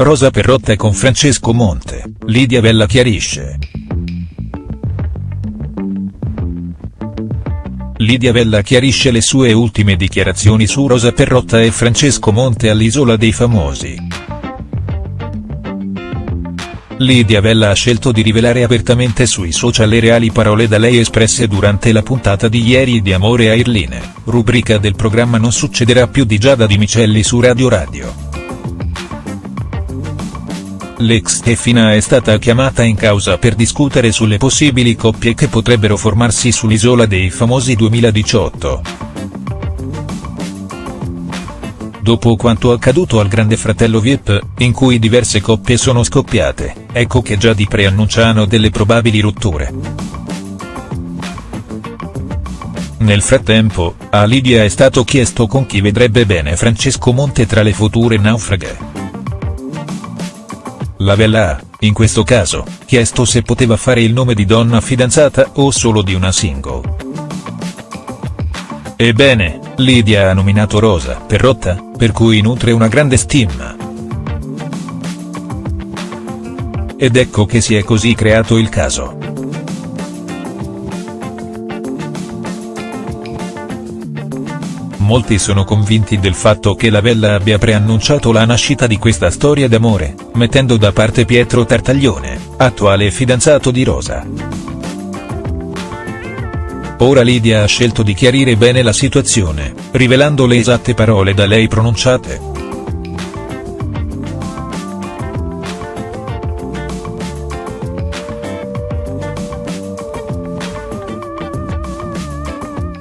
Rosa Perrotta con Francesco Monte, Lidia Vella chiarisce. Lidia Vella chiarisce le sue ultime dichiarazioni su Rosa Perrotta e Francesco Monte all'Isola dei Famosi. Lidia Vella ha scelto di rivelare apertamente sui social le reali parole da lei espresse durante la puntata di ieri di Amore a Irline, rubrica del programma Non succederà più di Giada Di Micelli su Radio Radio. L'ex Stefina è stata chiamata in causa per discutere sulle possibili coppie che potrebbero formarsi sull'Isola dei Famosi 2018 dopo quanto accaduto al Grande Fratello Vip, in cui diverse coppie sono scoppiate, ecco che già di preannunciano delle probabili rotture. Nel frattempo, a Lidia è stato chiesto con chi vedrebbe bene Francesco Monte tra le future naufraghe. La Bella ha, in questo caso, chiesto se poteva fare il nome di donna fidanzata o solo di una single. Ebbene, Lidia ha nominato Rosa Perrotta, per cui nutre una grande stima. Ed ecco che si è così creato il caso. Molti sono convinti del fatto che la Bella abbia preannunciato la nascita di questa storia d'amore, mettendo da parte Pietro Tartaglione, attuale fidanzato di Rosa. Ora Lidia ha scelto di chiarire bene la situazione, rivelando le esatte parole da lei pronunciate.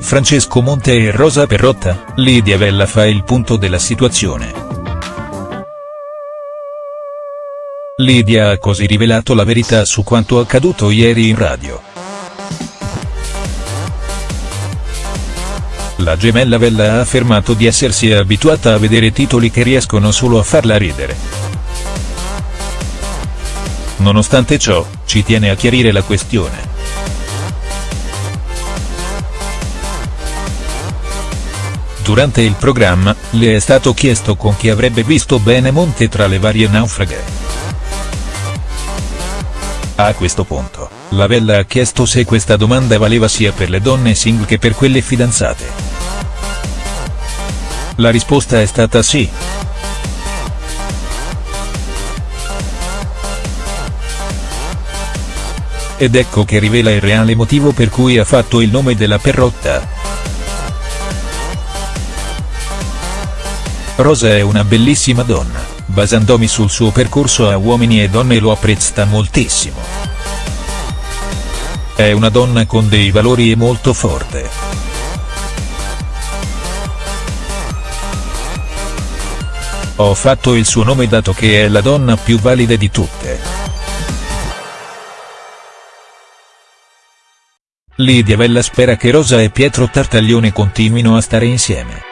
Francesco Monte e Rosa Perrotta, Lidia Vella fa il punto della situazione. Lidia ha così rivelato la verità su quanto accaduto ieri in radio. La gemella Bella ha affermato di essersi abituata a vedere titoli che riescono solo a farla ridere. Nonostante ciò, ci tiene a chiarire la questione. Durante il programma, le è stato chiesto con chi avrebbe visto bene Monte tra le varie naufraghe. A questo punto, la Bella ha chiesto se questa domanda valeva sia per le donne single che per quelle fidanzate. La risposta è stata sì. Ed ecco che rivela il reale motivo per cui ha fatto il nome della Perrotta. Rosa è una bellissima donna, basandomi sul suo percorso a uomini e donne lo apprezza moltissimo. È una donna con dei valori e molto forte. Ho fatto il suo nome dato che è la donna più valida di tutte. Lidia Vella spera che Rosa e Pietro Tartaglione continuino a stare insieme.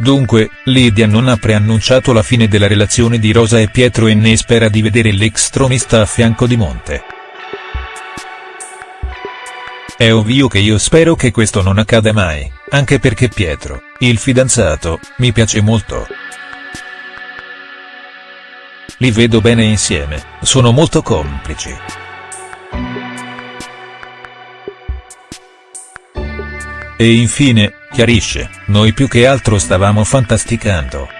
Dunque, Lidia non ha preannunciato la fine della relazione di Rosa e Pietro e ne spera di vedere l'ex tronista a fianco di Monte. È ovvio che io spero che questo non accada mai, anche perché Pietro, il fidanzato, mi piace molto. Li vedo bene insieme, sono molto complici. E infine, chiarisce, noi più che altro stavamo fantasticando.